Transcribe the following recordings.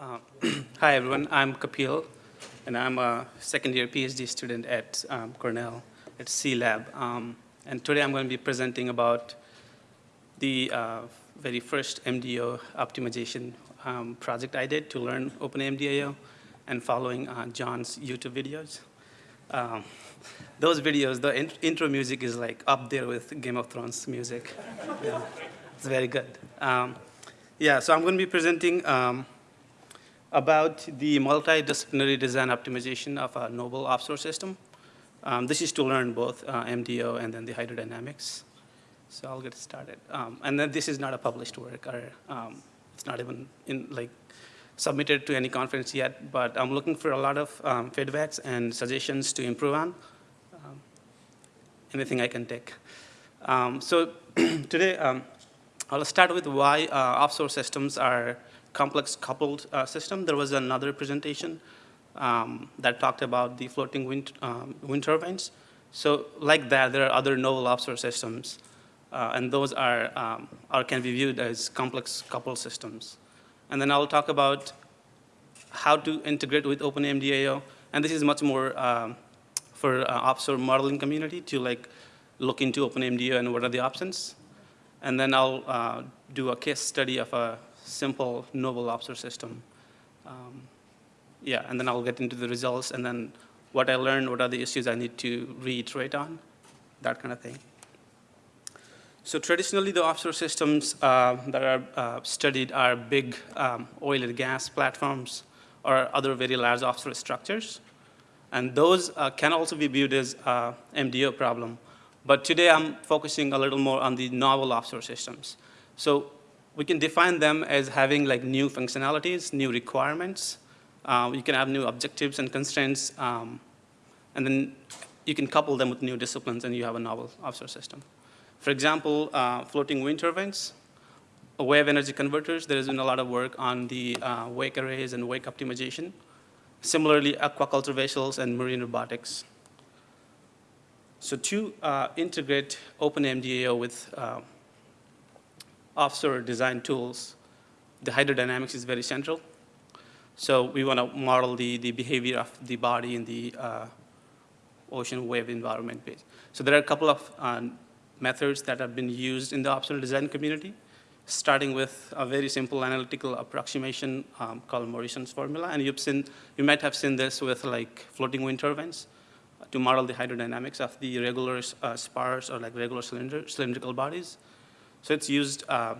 Uh, hi, everyone. I'm Kapil, and I'm a second-year PhD student at um, Cornell at C-Lab. Um, and today I'm going to be presenting about the uh, very first MDO optimization um, project I did to learn OpenMDAO and following uh, John's YouTube videos. Um, those videos, the in intro music is like up there with Game of Thrones music. yeah, it's very good. Um, yeah, so I'm going to be presenting um, about the multidisciplinary design optimization of a noble offshore system. Um, this is to learn both uh, MDO and then the hydrodynamics. So I'll get started. Um, and then this is not a published work, or um, it's not even in like submitted to any conference yet, but I'm looking for a lot of um, feedbacks and suggestions to improve on. Um, anything I can take. Um, so today, I'll start with why uh, offshore systems are complex coupled uh, system. There was another presentation um, that talked about the floating wind, um, wind turbines. So like that, there are other novel offshore systems, uh, and those are, um, are can be viewed as complex coupled systems. And then I'll talk about how to integrate with OpenMDAO, and this is much more um, for uh, offshore modeling community to like look into OpenMDAO and what are the options. And then I'll uh, do a case study of a simple noble offshore system. Um, yeah, and then I'll get into the results and then what I learned, what are the issues I need to reiterate on, that kind of thing. So traditionally, the offshore systems uh, that are uh, studied are big um, oil and gas platforms or other very large offshore structures. And those uh, can also be viewed as uh, MDO problem. But today I'm focusing a little more on the novel offshore systems. So we can define them as having like new functionalities, new requirements. Uh, you can have new objectives and constraints, um, and then you can couple them with new disciplines and you have a novel offshore system. For example, uh, floating wind turbines, wave energy converters, there has been a lot of work on the uh, wake arrays and wake optimization. Similarly, aquaculture vessels and marine robotics. So to uh, integrate OpenMDAO with uh, offshore design tools, the hydrodynamics is very central. So we want to model the, the behavior of the body in the uh, ocean wave environment. base. So there are a couple of uh, methods that have been used in the offshore design community, starting with a very simple analytical approximation um, called Morison's formula. And you've seen, you might have seen this with like floating wind turbines to model the hydrodynamics of the regular uh, spars or like regular cylinder, cylindrical bodies. So it's used, uh,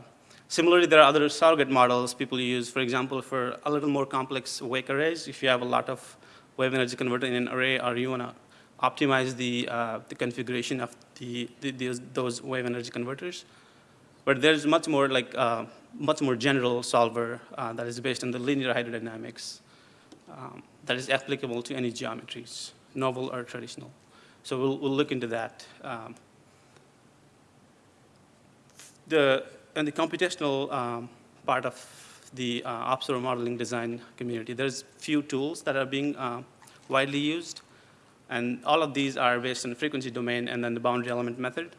similarly there are other surrogate models people use, for example, for a little more complex wake arrays. If you have a lot of wave energy converter in an array or you want to optimize the, uh, the configuration of the, the, those, those wave energy converters. But there's much more like, uh, much more general solver uh, that is based on the linear hydrodynamics um, that is applicable to any geometries, novel or traditional. So we'll, we'll look into that. Um, the, and the computational um, part of the uh, offshore modeling design community, there's few tools that are being uh, widely used. And all of these are based on frequency domain and then the boundary element method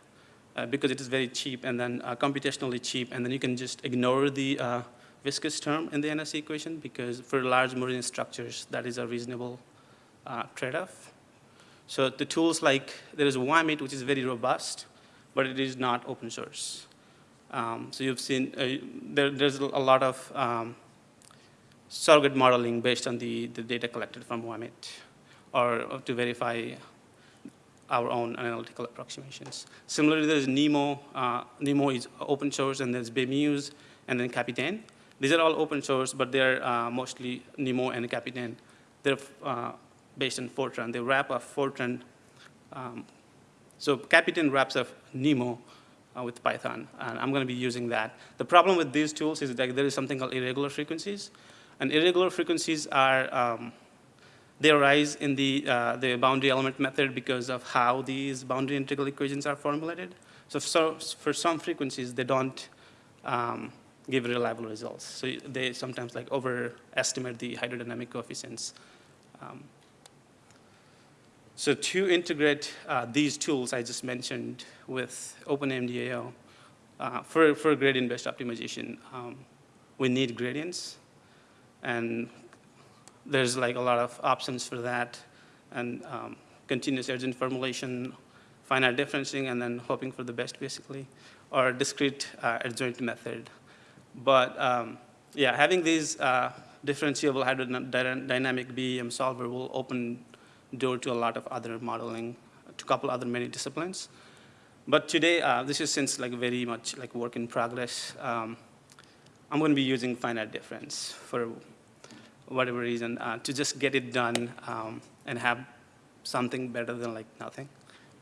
uh, because it is very cheap and then uh, computationally cheap. And then you can just ignore the uh, viscous term in the NSE equation because for large marine structures, that is a reasonable uh, trade-off. So the tools like, there is WAMIT, which is very robust, but it is not open source. Um, so you've seen, uh, there, there's a lot of um, surrogate modeling based on the, the data collected from WAMIT or, to verify our own analytical approximations. Similarly, there's NEMOH. Uh, NEMOH is open source, and there's BEMUSE, and then Capytaine. These are all open source, but they're uh, mostly NEMOH and Capytaine. They're uh, based on Fortran. They wrap up Fortran. Um, so Capytaine wraps up NEMOH, uh, with Python, and I'm going to be using that. The problem with these tools is that there is something called irregular frequencies, and irregular frequencies are, um, they arise in the, uh, the boundary element method because of how these boundary integral equations are formulated. So, so for some frequencies, they don't um, give reliable results. So they sometimes like overestimate the hydrodynamic coefficients. Um, so to integrate uh, these tools I just mentioned with OpenMDAO, uh, for, for gradient-based optimization, um, we need gradients. And there's like a lot of options for that, and um, continuous adjoint formulation, finite differencing, and then hoping for the best, basically, or discrete uh, adjoint method. But um, yeah, having these uh, differentiable hydrodynamic BEM solver will open door to a lot of other modeling, to couple other many disciplines. But today, uh, this is since like very much like work in progress. Um, I'm going to be using finite difference for whatever reason uh, to just get it done um, and have something better than like nothing,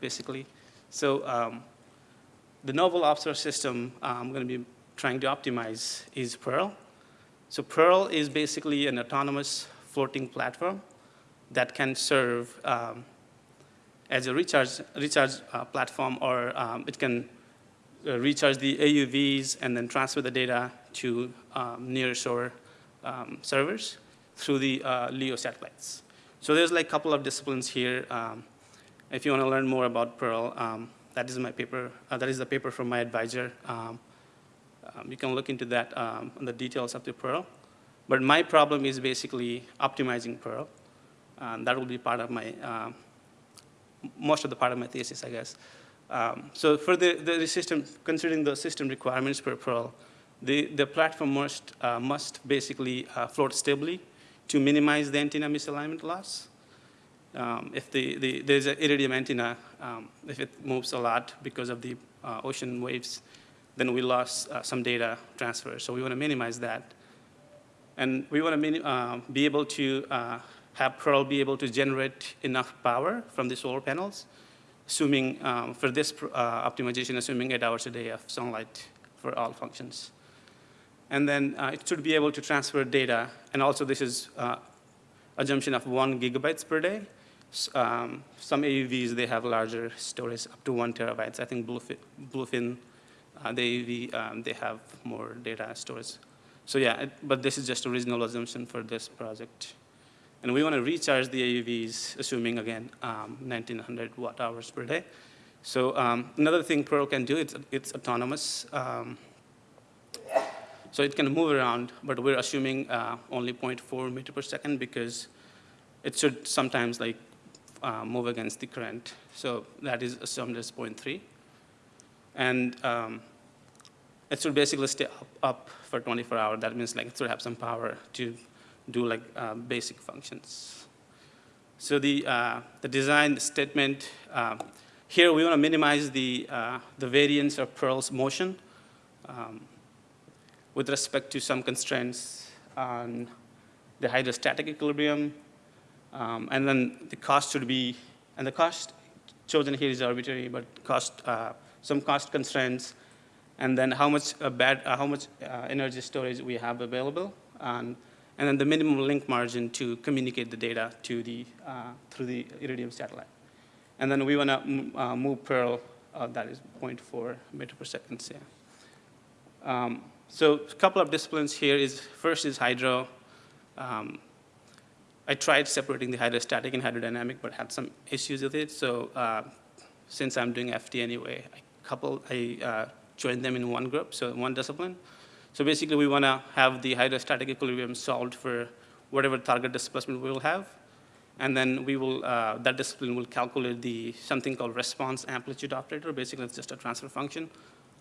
basically. So um, the novel observer system uh, I'm going to be trying to optimize is Perl. So Perl is basically an autonomous floating platform that can serve um, as a recharge, recharge uh, platform or um, it can uh, recharge the AUVs and then transfer the data to um, near shore um, servers through the uh, LEO satellites. So there's like a couple of disciplines here. Um, if you want to learn more about Perl, um, that is my paper. Uh, that is the paper from my advisor. Um, you can look into that on the details of the Perl. But my problem is basically optimizing Perl. That will be part of my most of the part of my thesis, I guess. Um, so for the, the system, considering the system requirements for Perl, the, the platform must, uh, must basically uh, float stably to minimize the antenna misalignment loss. Um, if the, the, there's an iridium antenna, um, if it moves a lot because of the uh, ocean waves, then we lost uh, some data transfer. So we want to minimize that. And we want to uh, be able to uh, have Perl be able to generate enough power from the solar panels, assuming um, for this uh, optimization, assuming eight hours a day of sunlight for all functions. And then uh, it should be able to transfer data. And also this is uh, assumption of one gigabytes per day. Um, some AUVs, they have larger storage, up to one terabytes. I think Bluefin, Bluefin uh, the AUV, um, they have more data storage. So yeah, it, but this is just a reasonable assumption for this project. And we want to recharge the AUVs, assuming, again, um, 1900 watt hours per day. So um, another thing Perl can do, it's, it's autonomous. Um, so it can move around, but we're assuming uh, only 0.4 meter per second because it should sometimes like uh, move against the current. So that is assumed as 0.3. And um, it should basically stay up, up, for 24 hours. That means like it should have some power to do like uh, basic functions. So the, uh, the design statement, uh, here we want to minimize the, uh, the variance of Perl's motion. Um, with respect to some constraints on the hydrostatic equilibrium. Um, and then the cost should be, and the cost chosen here is arbitrary, but cost, uh, some cost constraints, and then how much, uh, bad, uh, how much uh, energy storage we have available, and, and then the minimum link margin to communicate the data to the, uh, through the Iridium satellite. And then we want to uh, move Perl, that is 0.4 meter per second. Yeah. Um, so a couple of disciplines here is, first is hydro. Um, I tried separating the hydrostatic and hydrodynamic, but had some issues with it. So uh, since I'm doing FT anyway, I couple, I uh, joined them in one group, so one discipline. So basically, we want to have the hydrostatic equilibrium solved for whatever target displacement we will have. And then we will, uh, that discipline will calculate the something called response amplitude operator. Basically, it's just a transfer function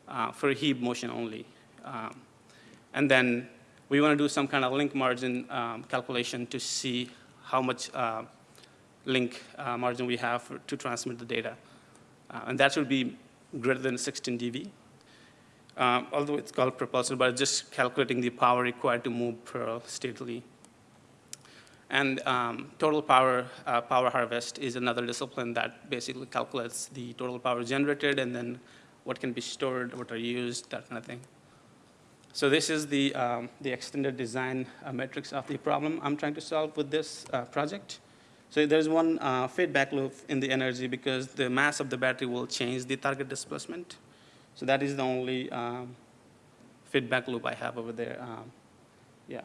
uh, for heave motion only. Um, and then we want to do some kind of link margin um, calculation to see how much uh, link uh, margin we have for, to transmit the data. Uh, and that should be greater than 16 dB. Um, although it's called propulsor, but just calculating the power required to move Perl stately. And um, total power, uh, power harvest is another discipline that basically calculates the total power generated and then what can be stored, what are used, that kind of thing. So this is the, um, the extended design uh, matrix of the problem I'm trying to solve with this uh, project. So there's one uh, feedback loop in the energy because the mass of the battery will change the target displacement. So that is the only um, feedback loop I have over there. Um, yeah.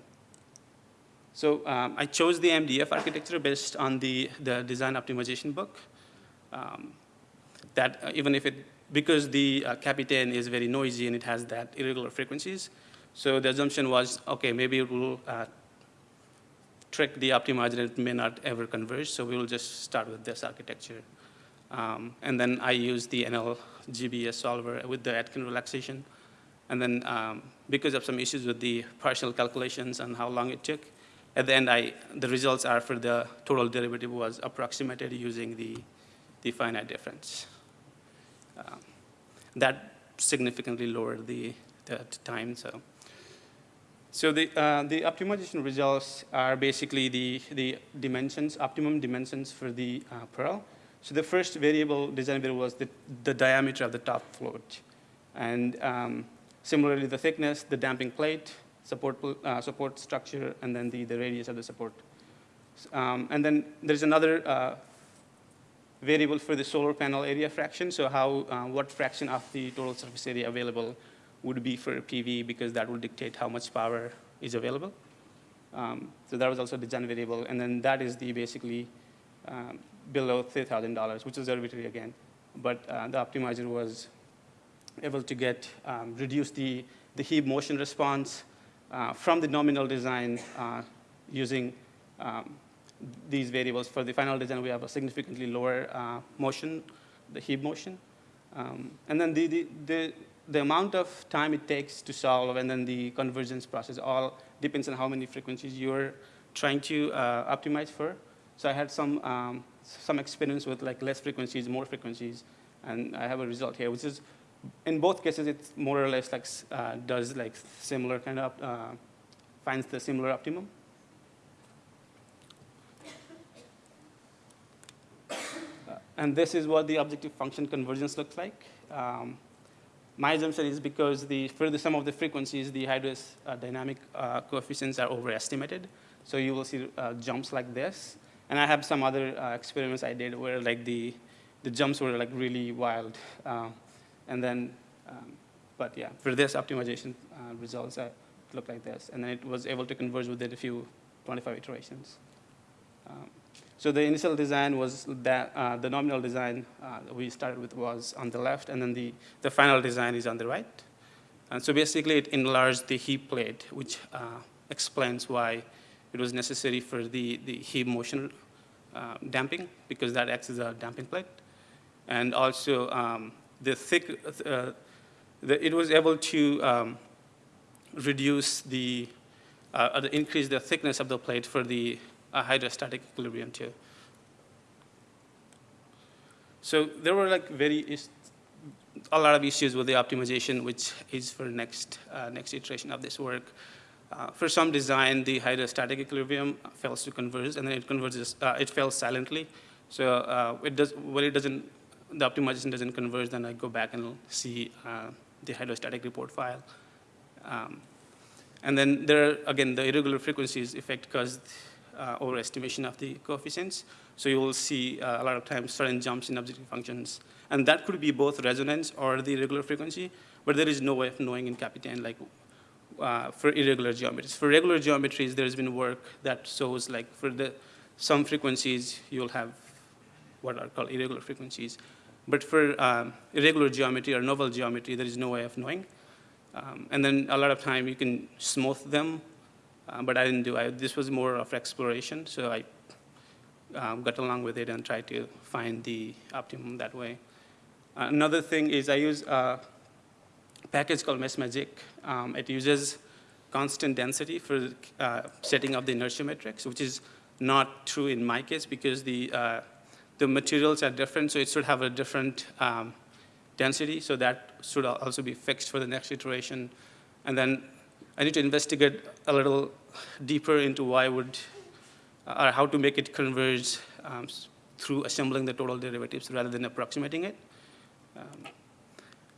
So um, I chose the MDF architecture based on the, the design optimization book. Um, that uh, even if it because the uh, Capytaine is very noisy and it has that irregular frequencies. So the assumption was, okay, maybe it will uh, trick the optimizer, and it may not ever converge, so we will just start with this architecture. Um, and then I use the NLBGS solver with the Aitken relaxation. And then um, because of some issues with the partial calculations and how long it took, at the end, I, the results are for the total derivative was approximated using the, the finite difference. Um, that significantly lowered the, the time. So, so the, uh, the optimization results are basically the, the dimensions, optimum dimensions for the uh, Perl. So the first variable, design variable was the, the diameter of the top float. And um, similarly, the thickness, the damping plate, support, uh, support structure, and then the, the radius of the support. Um, and then there's another uh, variable for the solar panel area fraction, so how, uh, what fraction of the total surface area available would be for PV because that will dictate how much power is available. Um, so that was also a design variable, and then that is the basically um, below $3,000, which is arbitrary again. But uh, the optimizer was able to get, um, reduce the, the heave motion response uh, from the nominal design uh, using um, these variables. For the final design, we have a significantly lower uh, motion, the heave motion. Um, and then the, the, the, the amount of time it takes to solve and then the convergence process all depends on how many frequencies you're trying to uh, optimize for. So I had some, um, some experience with like less frequencies, more frequencies, and I have a result here, which is, in both cases, it's more or less like, uh, does like similar kind of, uh, finds the similar optimum. Uh, and this is what the objective function convergence looks like. Um, my assumption is because the, for the sum of the frequencies, the hydrodynamic uh, coefficients are overestimated. So you will see uh, jumps like this. And I have some other uh, experiments I did where like the, the jumps were like really wild. Uh, and then, um, but yeah, for this optimization uh, results, uh, look like this. And then it was able to converge within a few 25 iterations. Um, so the initial design was that uh, the nominal design uh, we started with was on the left, and then the, the final design is on the right. And so basically it enlarged the heave plate, which explains why it was necessary for the, the heave motion uh, damping, because that acts as a damping plate. And also um, the thick, uh, the, it was able to um, reduce the, uh, increase the thickness of the plate for the a hydrostatic equilibrium too. So there were like very, a lot of issues with the optimization, which is for next, uh, next iteration of this work. Uh, for some design, the hydrostatic equilibrium fails to converge, and then it converges, uh, it fails silently. So uh, it does, when it doesn't, the optimization doesn't converge, then I go back and see uh, the hydrostatic report file. Um, and then there again, the irregular frequencies effect caused uh, overestimation of the coefficients. So you will see uh, a lot of times sudden jumps in objective functions. And that could be both resonance or the irregular frequency, but there is no way of knowing in Capytaine like uh, for irregular geometries. For regular geometries, there's been work that shows like for the some frequencies, you'll have what are called irregular frequencies. But for um, irregular geometry or novel geometry, there is no way of knowing. Um, and then a lot of time you can smooth them uh, but I didn't do it. This was more of exploration, so I um, got along with it and tried to find the optimum that way. Uh, another thing is I use a package called MeshMagick. Um, it uses constant density for uh, setting up the inertia matrix, which is not true in my case because the, uh, the materials are different, so it should have a different um, density, so that should also be fixed for the next iteration. And then I need to investigate a little deeper into why would, or how to make it converge um, through assembling the total derivatives rather than approximating it. Um,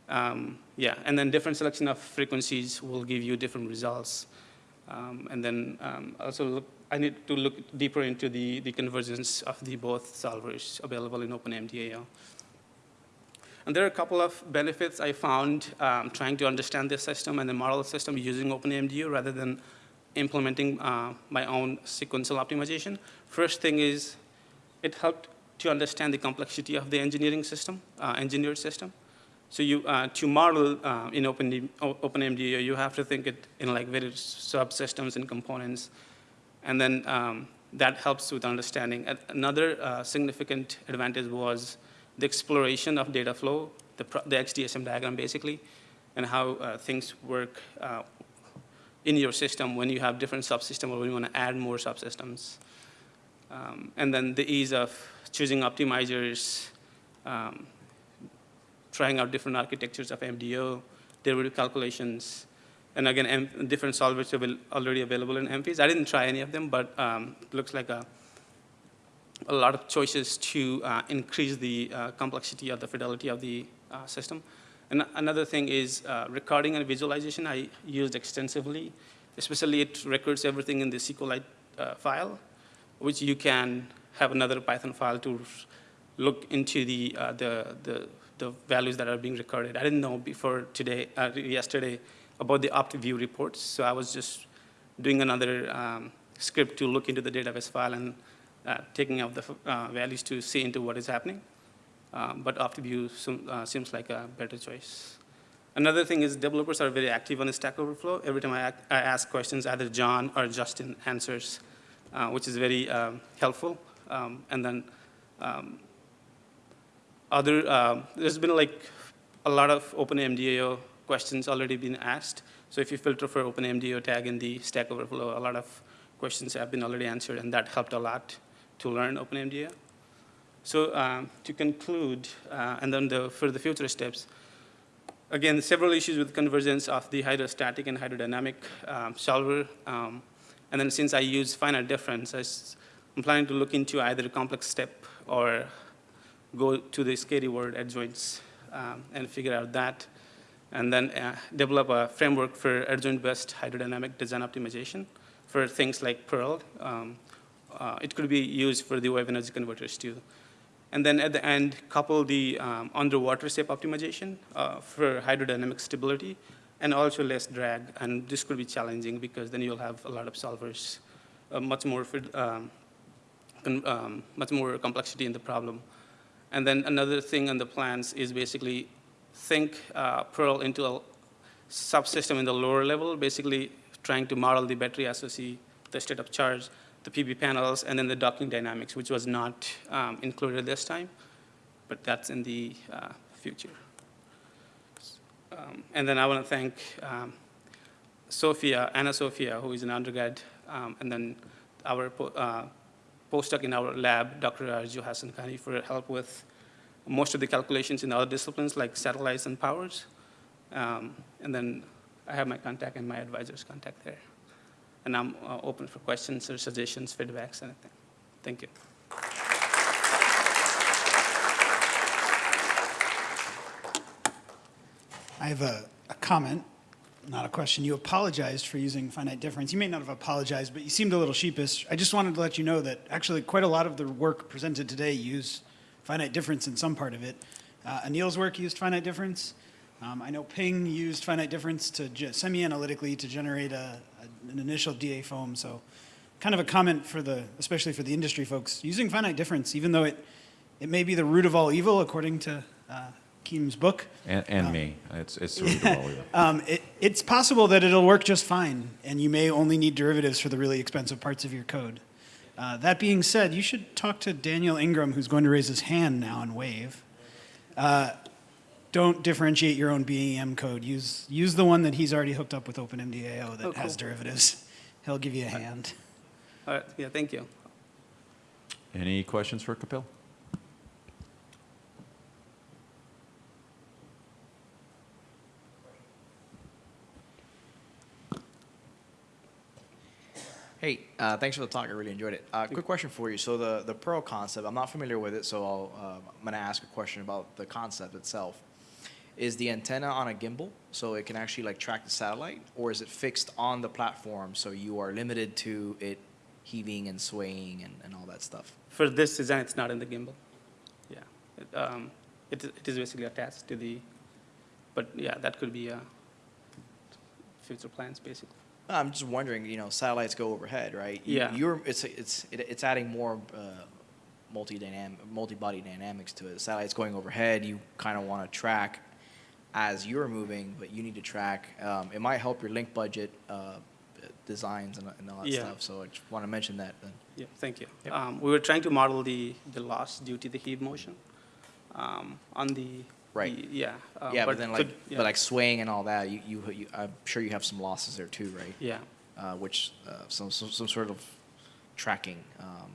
um, yeah, and then different selection of frequencies will give you different results. Um, and then um, also look, I need to look deeper into the, the convergence of the both solvers available in OpenMDAO. And there are a couple of benefits I found um, trying to understand this system and the model system using OpenMDAO rather than implementing uh, my own sequential optimization. First thing is it helped to understand the complexity of the engineering system, uh, engineered system. So you, uh, to model uh, in Open, OpenMDAO, you have to think it in like various subsystems and components. And then um, that helps with understanding. Another uh, significant advantage was the exploration of data flow, the, the XDSM diagram basically, and how uh, things work uh, in your system when you have different subsystems or when you want to add more subsystems. Um, and then the ease of choosing optimizers, um, trying out different architectures of MDO, derivative calculations, and again, M- different solvers are already available in MPs. I didn't try any of them, but um, it looks like a, a lot of choices to uh, increase the uh, complexity of the fidelity of the uh, system. And another thing is uh, recording and visualization I used extensively, especially it records everything in the SQLite uh, file, which you can have another Python file to look into the, uh, the, the, the values that are being recorded. I didn't know before today, uh, yesterday, about the OptView reports, so I was just doing another um, script to look into the database file and uh, taking out the uh, values to see into what is happening. Um, but OptView seem- uh, seems like a better choice. Another thing is developers are very active on the Stack Overflow. Every time I, I ask questions, either John or Justin answers, uh, which is very um, helpful. Um, and then um, other, um, there's been like a lot of OpenMDAO questions already been asked. So if you filter for OpenMDAO tag in the Stack Overflow, a lot of questions have been already answered, and that helped a lot to learn OpenMDAO. So um, to conclude, uh, and then the, for the future steps, again, several issues with convergence of the hydrostatic and hydrodynamic um, solver. Um, and then since I use finite difference, I am planning to look into either a complex step or go to the scary word adjoints um, and figure out that. And then uh, develop a framework for adjoint-based hydrodynamic design optimization for things like Perl. Um, uh, it could be used for the wave energy converters too. And then at the end, couple the um, underwater shape optimization uh, for hydrodynamic stability and also less drag. And this could be challenging because then you'll have a lot of solvers, uh, much more fid- um, um, much more complexity in the problem. And then another thing on the plans is basically think uh, Perl into a subsystem in the lower level, basically trying to model the battery SOC, the state of charge, the PV panels, and then the docking dynamics, which was not um, included this time, but that's in the uh, future. Um, and then I want to thank um, Sophia, Anna Sophia, who is an undergrad, um, and then our uh, postdoc in our lab, Dr. Arju Hassan Khani, for help with most of the calculations in other disciplines like satellites and powers. Um, and then I have my contact and my advisor's contact there. And I'm uh, open for questions or suggestions, feedbacks, anything. Thank you. I have a, a comment, not a question. You apologized for using finite difference. You may not have apologized, but you seemed a little sheepish. I just wanted to let you know that actually quite a lot of the work presented today used finite difference in some part of it. Uh, Anil's work used finite difference. Um, I know Ping used finite difference to semi-analytically to generate a, a- an initial DAFoam. So, kind of a comment for the, especially for the industry folks, using finite difference, even though it, it may be the root of all evil, according to uh, Keem's book. And, and me. It's, it's the root of all. Um, it, it's possible that it'll work just fine, and you may only need derivatives for the really expensive parts of your code. Uh, that being said, you should talk to Daniel Ingram, who's going to raise his hand now and Wave. Uh, don't differentiate your own BEM code. Use, use the one that he's already hooked up with OpenMDAO that Oh, has derivatives. He'll give you a hand. All right, yeah, thank you. Any questions for Kapil? Hey, uh, thanks for the talk. I really enjoyed it. Uh, quick question for you. So the, the Perl concept, I'm not familiar with it, so I'll, uh, I'm going to ask a question about the concept itself. Is the antenna on a gimbal so it can actually like track the satellite, or is it fixed on the platform so you are limited to it heaving and swaying and, and all that stuff? For this design, it's not in the gimbal. Yeah, it, um, it, it is basically attached to the, but yeah, that could be uh, future plans, basically. I'm just wondering, you know, satellites go overhead, right? You- Yeah. You're, it's, it's, it, it's adding more uh, multi-dynamic, multi-body dynamics to it. The satellite's going overhead, you kind of want to track as you're moving, but you need to track. Um, it might help your link budget uh, designs and, and all that Yeah. stuff. So I just want to mention that. Then. Yeah, thank you. Yep. Um, We were trying to model the, the loss due to the heave motion um, on the. Right. the- Yeah. uh, yeah, but, then like, could- yeah, but like swaying and all that, you, you, you, I'm sure you have some losses there too, right? Yeah, Uh, which uh, some, some some sort of tracking um,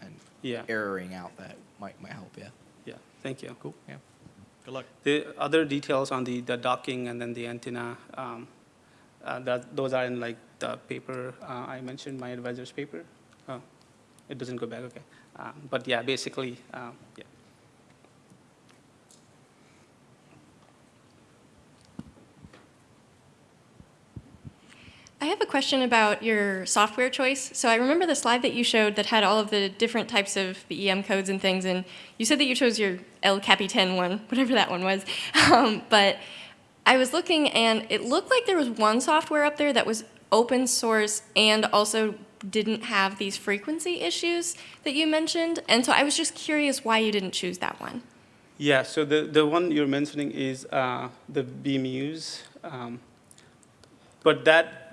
and yeah, erroring out that might might help. Yeah. yeah, thank you. Cool. Yeah. Good luck. The other details on the, the docking and then the antenna, um, uh, that, those are in like the paper, uh, I mentioned, my advisor's paper. Oh, it doesn't go back, okay. Um, But yeah, basically, um, yeah. I have a question about your software choice. So I remember the slide that you showed that had all of the different types of the EM codes and things, and you said that you chose your El Capitan one, whatever that one was. Um, but I was looking, and it looked like there was one software up there that was open source and also didn't have these frequency issues that you mentioned. And so I was just curious why you didn't choose that one. Yeah, so the, the one you're mentioning is uh, the BMUs. Um, but that,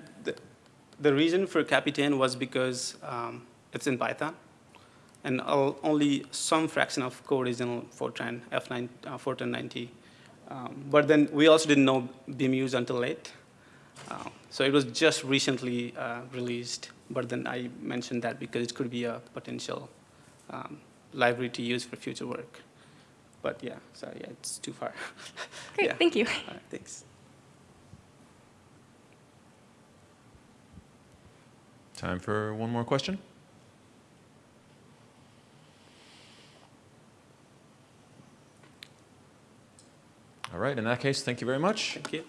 the, reason for Capytaine was because um, it's in Python. And all, only some fraction of code is in Fortran, F9, uh, Fortran 90. Um, but then we also didn't know BMUs until late. Uh, so it was just recently uh, released. But then I mentioned that because it could be a potential um, library to use for future work. But yeah, so yeah, it's too far. Great, Yeah. thank you. Right, thanks. Time for one more question? All right, in that case, thank you very much. Thank you.